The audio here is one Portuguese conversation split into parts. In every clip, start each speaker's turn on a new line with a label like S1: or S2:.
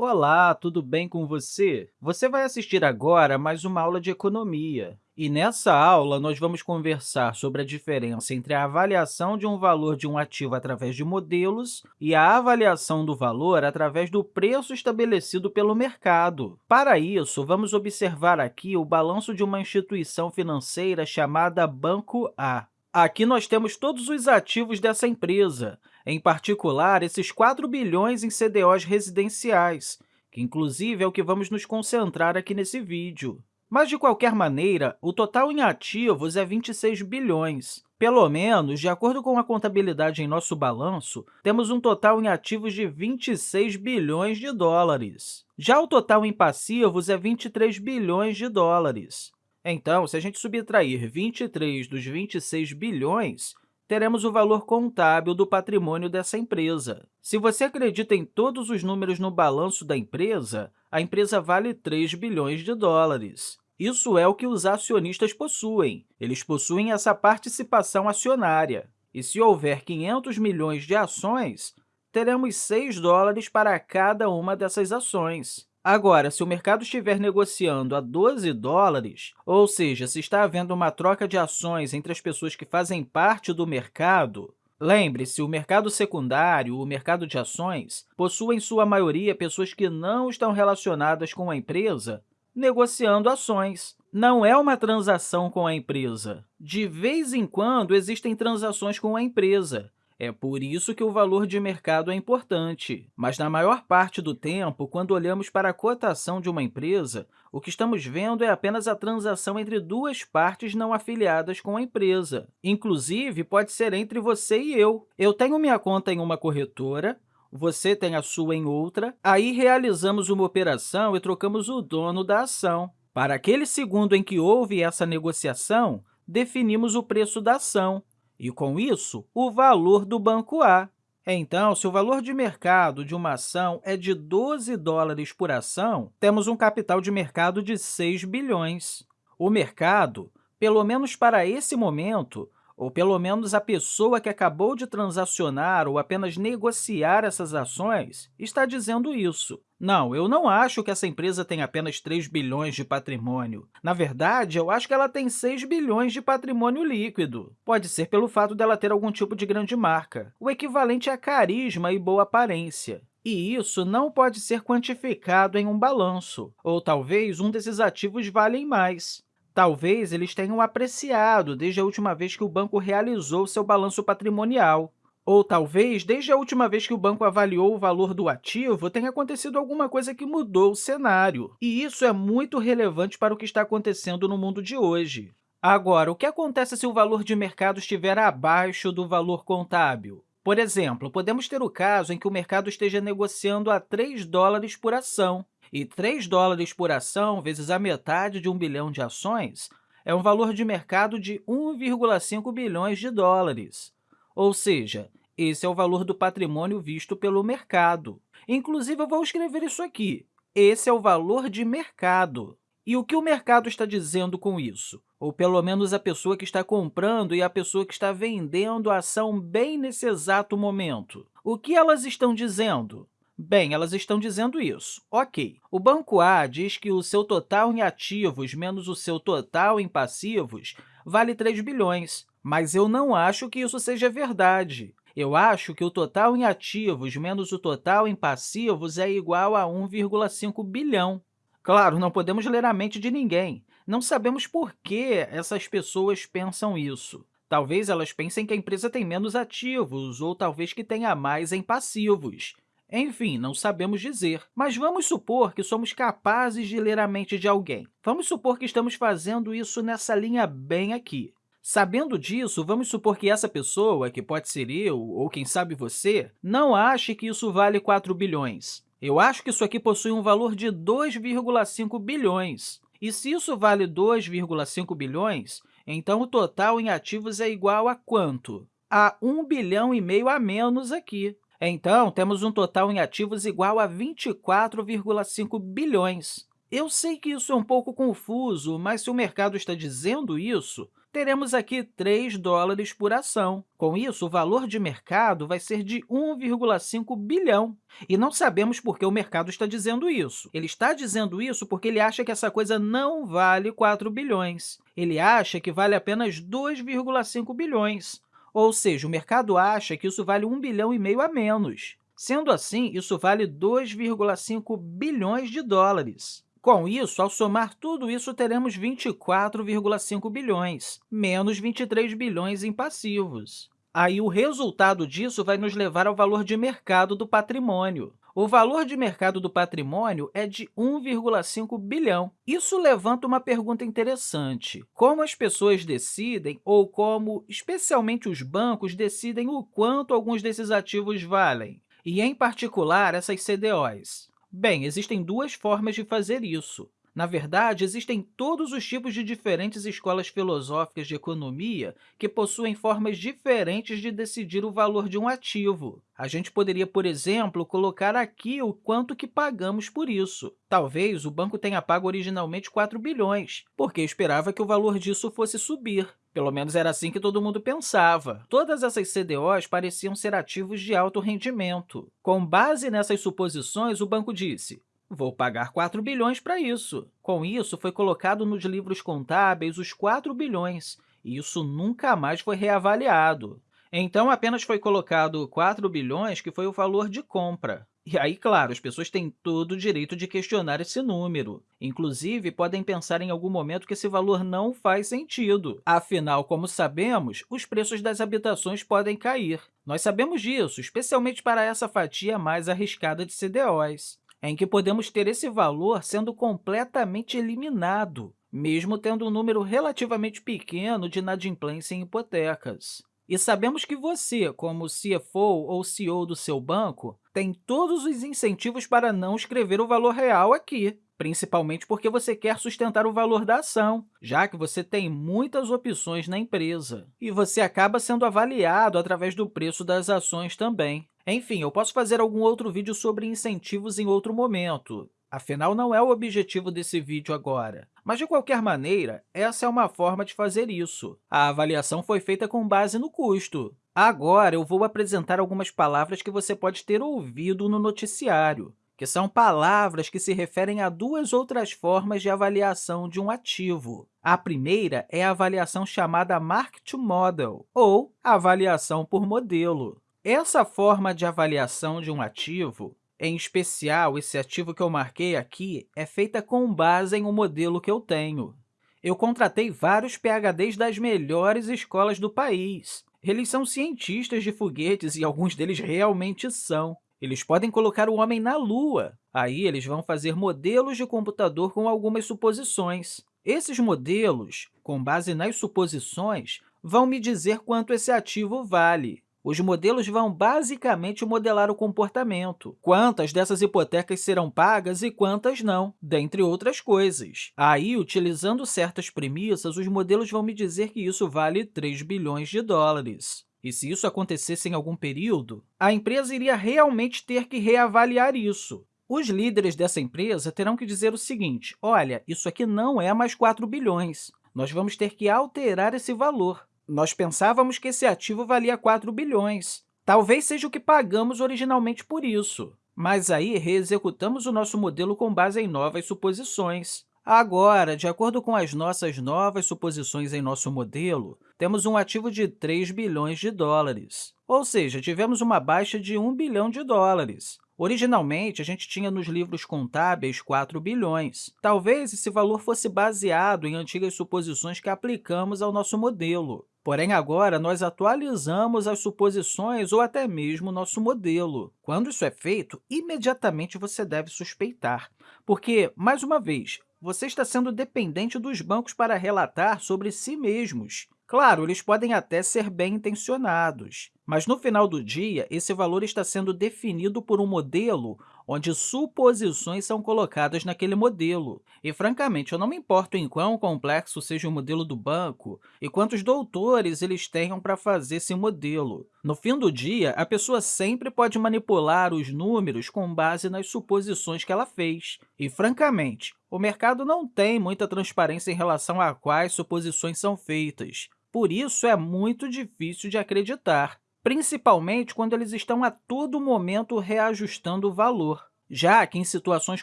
S1: Olá, tudo bem com você? Você vai assistir agora a mais uma aula de economia. E nessa aula, nós vamos conversar sobre a diferença entre a avaliação de um valor de um ativo através de modelos e a avaliação do valor através do preço estabelecido pelo mercado. Para isso, vamos observar aqui o balanço de uma instituição financeira chamada Banco A. Aqui nós temos todos os ativos dessa empresa, em particular, esses 4 bilhões em CDOs residenciais, que, inclusive, é o que vamos nos concentrar aqui nesse vídeo. Mas, de qualquer maneira, o total em ativos é 26 bilhões. Pelo menos, de acordo com a contabilidade em nosso balanço, temos um total em ativos de 26 bilhões de dólares. Já o total em passivos é 23 bilhões de dólares. Então, se a gente subtrair 23 dos 26 bilhões, teremos o valor contábil do patrimônio dessa empresa. Se você acredita em todos os números no balanço da empresa, a empresa vale 3 bilhões de dólares. Isso é o que os acionistas possuem. Eles possuem essa participação acionária. E se houver 500 milhões de ações, teremos 6 dólares para cada uma dessas ações. Agora, se o mercado estiver negociando a 12 dólares, ou seja, se está havendo uma troca de ações entre as pessoas que fazem parte do mercado, Lembre-se, o mercado secundário, o mercado de ações, possui em sua maioria pessoas que não estão relacionadas com a empresa negociando ações. Não é uma transação com a empresa. De vez em quando, existem transações com a empresa, é por isso que o valor de mercado é importante. Mas, na maior parte do tempo, quando olhamos para a cotação de uma empresa, o que estamos vendo é apenas a transação entre duas partes não afiliadas com a empresa. Inclusive, pode ser entre você e eu. Eu tenho minha conta em uma corretora, você tem a sua em outra, aí realizamos uma operação e trocamos o dono da ação. Para aquele segundo em que houve essa negociação, definimos o preço da ação e, com isso, o valor do banco A. Então, se o valor de mercado de uma ação é de 12 dólares por ação, temos um capital de mercado de 6 bilhões. O mercado, pelo menos para esse momento, ou pelo menos a pessoa que acabou de transacionar ou apenas negociar essas ações, está dizendo isso. Não, eu não acho que essa empresa tem apenas 3 bilhões de patrimônio. Na verdade, eu acho que ela tem 6 bilhões de patrimônio líquido. Pode ser pelo fato dela ter algum tipo de grande marca, o equivalente a carisma e boa aparência. E isso não pode ser quantificado em um balanço, ou talvez um desses ativos valem mais. Talvez eles tenham apreciado desde a última vez que o banco realizou seu balanço patrimonial. Ou talvez, desde a última vez que o banco avaliou o valor do ativo, tenha acontecido alguma coisa que mudou o cenário. E isso é muito relevante para o que está acontecendo no mundo de hoje. Agora, o que acontece se o valor de mercado estiver abaixo do valor contábil? Por exemplo, podemos ter o caso em que o mercado esteja negociando a 3 dólares por ação, e 3 dólares por ação vezes a metade de 1 bilhão de ações é um valor de mercado de 1,5 bilhões de dólares. Ou seja, esse é o valor do patrimônio visto pelo mercado. Inclusive, eu vou escrever isso aqui. Esse é o valor de mercado. E o que o mercado está dizendo com isso? Ou, pelo menos, a pessoa que está comprando e a pessoa que está vendendo a ação bem nesse exato momento. O que elas estão dizendo? Bem, elas estão dizendo isso. Ok, o Banco A diz que o seu total em ativos menos o seu total em passivos vale 3 bilhões, mas eu não acho que isso seja verdade. Eu acho que o total em ativos menos o total em passivos é igual a 1,5 bilhão. Claro, não podemos ler a mente de ninguém. Não sabemos por que essas pessoas pensam isso. Talvez elas pensem que a empresa tem menos ativos ou talvez que tenha mais em passivos. Enfim, não sabemos dizer, mas vamos supor que somos capazes de ler a mente de alguém. Vamos supor que estamos fazendo isso nessa linha bem aqui. Sabendo disso, vamos supor que essa pessoa, que pode ser eu ou quem sabe você, não ache que isso vale 4 bilhões. Eu acho que isso aqui possui um valor de 2,5 bilhões. E se isso vale 2,5 bilhões, então o total em ativos é igual a quanto? A 1 bilhão e meio a menos aqui. Então, temos um total em ativos igual a 24,5 bilhões. Eu sei que isso é um pouco confuso, mas se o mercado está dizendo isso, teremos aqui 3 dólares por ação. Com isso, o valor de mercado vai ser de 1,5 bilhão. E não sabemos por que o mercado está dizendo isso. Ele está dizendo isso porque ele acha que essa coisa não vale 4 bilhões. Ele acha que vale apenas 2,5 bilhões. Ou seja, o mercado acha que isso vale 1 bilhão e meio a menos. Sendo assim, isso vale 2,5 bilhões de dólares. Com isso, ao somar tudo isso, teremos 24,5 bilhões, menos 23 bilhões em passivos. Aí, o resultado disso vai nos levar ao valor de mercado do patrimônio. O valor de mercado do patrimônio é de 1,5 bilhão. Isso levanta uma pergunta interessante. Como as pessoas decidem, ou como, especialmente os bancos, decidem o quanto alguns desses ativos valem? e, em particular, essas CDOs? Bem, existem duas formas de fazer isso. Na verdade, existem todos os tipos de diferentes escolas filosóficas de economia que possuem formas diferentes de decidir o valor de um ativo. A gente poderia, por exemplo, colocar aqui o quanto que pagamos por isso. Talvez o banco tenha pago originalmente 4 bilhões, porque esperava que o valor disso fosse subir. Pelo menos era assim que todo mundo pensava. Todas essas CDOs pareciam ser ativos de alto rendimento. Com base nessas suposições, o banco disse, Vou pagar 4 bilhões para isso. Com isso, foi colocado nos livros contábeis os 4 bilhões, e isso nunca mais foi reavaliado. Então, apenas foi colocado 4 bilhões, que foi o valor de compra. E aí, claro, as pessoas têm todo o direito de questionar esse número. Inclusive, podem pensar em algum momento que esse valor não faz sentido. Afinal, como sabemos, os preços das habitações podem cair. Nós sabemos disso, especialmente para essa fatia mais arriscada de CDOs em que podemos ter esse valor sendo completamente eliminado, mesmo tendo um número relativamente pequeno de inadimplência em hipotecas. E sabemos que você, como CFO ou CEO do seu banco, tem todos os incentivos para não escrever o valor real aqui, principalmente porque você quer sustentar o valor da ação, já que você tem muitas opções na empresa. E você acaba sendo avaliado através do preço das ações também. Enfim, eu posso fazer algum outro vídeo sobre incentivos em outro momento, afinal, não é o objetivo desse vídeo agora. Mas, de qualquer maneira, essa é uma forma de fazer isso. A avaliação foi feita com base no custo. Agora, eu vou apresentar algumas palavras que você pode ter ouvido no noticiário, que são palavras que se referem a duas outras formas de avaliação de um ativo. A primeira é a avaliação chamada Mark-to-Model, ou avaliação por modelo. Essa forma de avaliação de um ativo, em especial esse ativo que eu marquei aqui, é feita com base em um modelo que eu tenho. Eu contratei vários PhDs das melhores escolas do país. Eles são cientistas de foguetes e alguns deles realmente são. Eles podem colocar o homem na Lua. Aí, eles vão fazer modelos de computador com algumas suposições. Esses modelos, com base nas suposições, vão me dizer quanto esse ativo vale. Os modelos vão basicamente modelar o comportamento, quantas dessas hipotecas serão pagas e quantas não, dentre outras coisas. Aí, utilizando certas premissas, os modelos vão me dizer que isso vale 3 bilhões de dólares. E se isso acontecesse em algum período, a empresa iria realmente ter que reavaliar isso. Os líderes dessa empresa terão que dizer o seguinte, olha, isso aqui não é mais 4 bilhões, nós vamos ter que alterar esse valor. Nós pensávamos que esse ativo valia 4 bilhões. Talvez seja o que pagamos originalmente por isso. Mas aí reexecutamos o nosso modelo com base em novas suposições. Agora, de acordo com as nossas novas suposições em nosso modelo, temos um ativo de 3 bilhões de dólares. Ou seja, tivemos uma baixa de 1 bilhão de dólares. Originalmente, a gente tinha nos livros contábeis 4 bilhões. Talvez esse valor fosse baseado em antigas suposições que aplicamos ao nosso modelo. Porém, agora, nós atualizamos as suposições ou até mesmo nosso modelo. Quando isso é feito, imediatamente você deve suspeitar, porque, mais uma vez, você está sendo dependente dos bancos para relatar sobre si mesmos. Claro, eles podem até ser bem intencionados, mas no final do dia, esse valor está sendo definido por um modelo onde suposições são colocadas naquele modelo. E, francamente, eu não me importo em quão complexo seja o modelo do banco e quantos doutores eles tenham para fazer esse modelo. No fim do dia, a pessoa sempre pode manipular os números com base nas suposições que ela fez. E, francamente, o mercado não tem muita transparência em relação a quais suposições são feitas. Por isso, é muito difícil de acreditar, principalmente quando eles estão a todo momento reajustando o valor já que em situações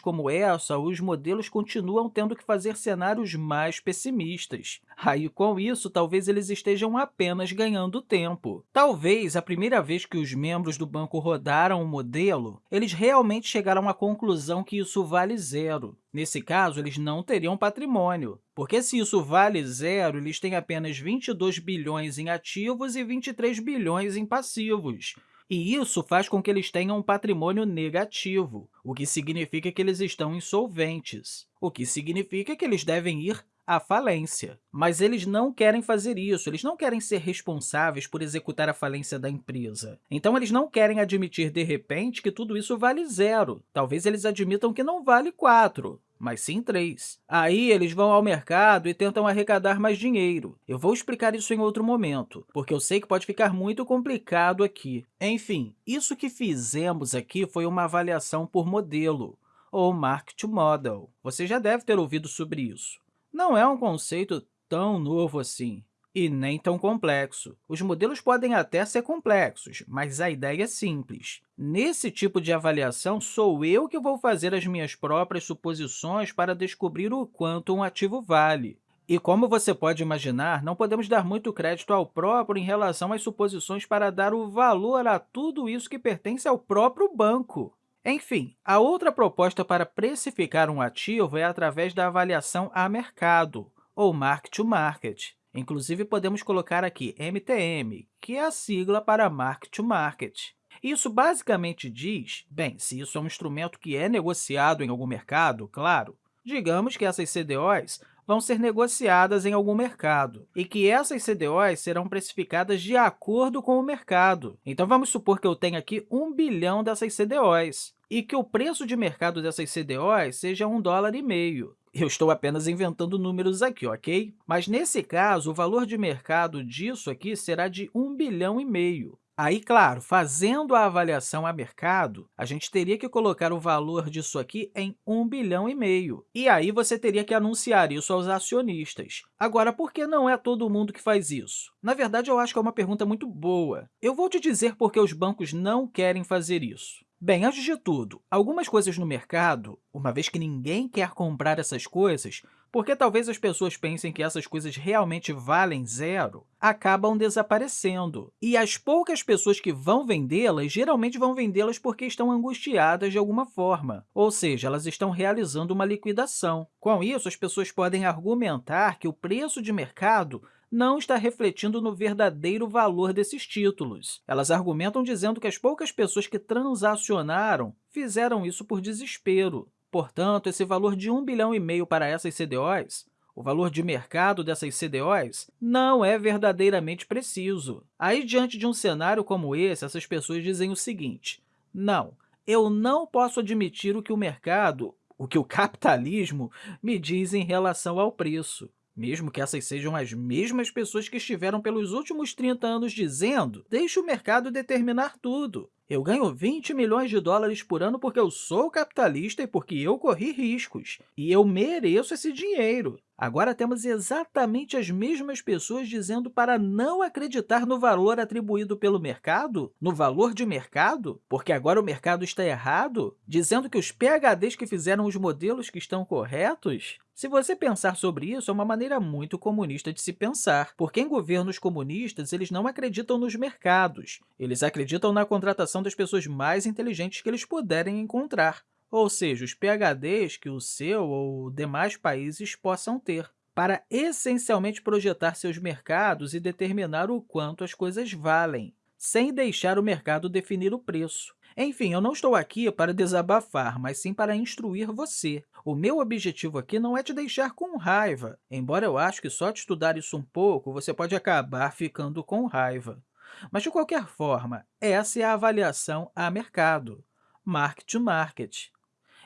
S1: como essa, os modelos continuam tendo que fazer cenários mais pessimistas. Aí, com isso, talvez eles estejam apenas ganhando tempo. Talvez, a primeira vez que os membros do banco rodaram o modelo, eles realmente chegaram à conclusão que isso vale zero. Nesse caso, eles não teriam patrimônio, porque se isso vale zero, eles têm apenas 22 bilhões em ativos e 23 bilhões em passivos. E isso faz com que eles tenham um patrimônio negativo, o que significa que eles estão insolventes, o que significa que eles devem ir à falência. Mas eles não querem fazer isso, eles não querem ser responsáveis por executar a falência da empresa. Então, eles não querem admitir, de repente, que tudo isso vale zero. Talvez eles admitam que não vale 4, mas sim três. Aí eles vão ao mercado e tentam arrecadar mais dinheiro. Eu vou explicar isso em outro momento, porque eu sei que pode ficar muito complicado aqui. Enfim, isso que fizemos aqui foi uma avaliação por modelo, ou Market Model. Você já deve ter ouvido sobre isso. Não é um conceito tão novo assim e nem tão complexo. Os modelos podem até ser complexos, mas a ideia é simples. Nesse tipo de avaliação, sou eu que vou fazer as minhas próprias suposições para descobrir o quanto um ativo vale. E como você pode imaginar, não podemos dar muito crédito ao próprio em relação às suposições para dar o valor a tudo isso que pertence ao próprio banco. Enfim, a outra proposta para precificar um ativo é através da avaliação a mercado, ou mark-to-market. Inclusive, podemos colocar aqui MTM, que é a sigla para Market to Market. Isso basicamente diz, bem, se isso é um instrumento que é negociado em algum mercado, claro, digamos que essas CDOs vão ser negociadas em algum mercado e que essas CDOs serão precificadas de acordo com o mercado. Então, vamos supor que eu tenho aqui 1 bilhão dessas CDOs e que o preço de mercado dessas CDOs seja um dólar e meio. Eu estou apenas inventando números aqui, ok? Mas, nesse caso, o valor de mercado disso aqui será de 1 bilhão e meio. Aí, claro, fazendo a avaliação a mercado, a gente teria que colocar o valor disso aqui em 1 bilhão e meio. E aí você teria que anunciar isso aos acionistas. Agora, por que não é todo mundo que faz isso? Na verdade, eu acho que é uma pergunta muito boa. Eu vou te dizer por que os bancos não querem fazer isso. Bem, antes de tudo, algumas coisas no mercado, uma vez que ninguém quer comprar essas coisas, porque talvez as pessoas pensem que essas coisas realmente valem zero, acabam desaparecendo. E as poucas pessoas que vão vendê-las, geralmente vão vendê-las porque estão angustiadas de alguma forma, ou seja, elas estão realizando uma liquidação. Com isso, as pessoas podem argumentar que o preço de mercado não está refletindo no verdadeiro valor desses títulos. Elas argumentam dizendo que as poucas pessoas que transacionaram fizeram isso por desespero. Portanto, esse valor de 1 bilhão e meio para essas CDOs o valor de mercado dessas CDOs não é verdadeiramente preciso. Aí, diante de um cenário como esse, essas pessoas dizem o seguinte, não, eu não posso admitir o que o mercado, o que o capitalismo me diz em relação ao preço mesmo que essas sejam as mesmas pessoas que estiveram pelos últimos 30 anos dizendo deixe o mercado determinar tudo. Eu ganho 20 milhões de dólares por ano porque eu sou capitalista e porque eu corri riscos, e eu mereço esse dinheiro. Agora temos exatamente as mesmas pessoas dizendo para não acreditar no valor atribuído pelo mercado, no valor de mercado, porque agora o mercado está errado, dizendo que os PHDs que fizeram os modelos que estão corretos. Se você pensar sobre isso, é uma maneira muito comunista de se pensar, porque em governos comunistas eles não acreditam nos mercados, eles acreditam na contratação das pessoas mais inteligentes que eles puderem encontrar, ou seja, os PHDs que o seu ou demais países possam ter, para essencialmente projetar seus mercados e determinar o quanto as coisas valem, sem deixar o mercado definir o preço. Enfim, eu não estou aqui para desabafar, mas sim para instruir você. O meu objetivo aqui não é te deixar com raiva, embora eu acho que só de estudar isso um pouco você pode acabar ficando com raiva. Mas, de qualquer forma, essa é a avaliação a mercado. Mark to Market.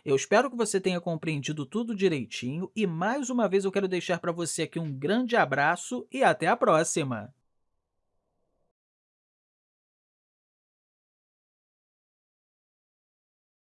S1: Eu espero que você tenha compreendido tudo direitinho e, mais uma vez, eu quero deixar para você aqui um grande abraço e até a próxima!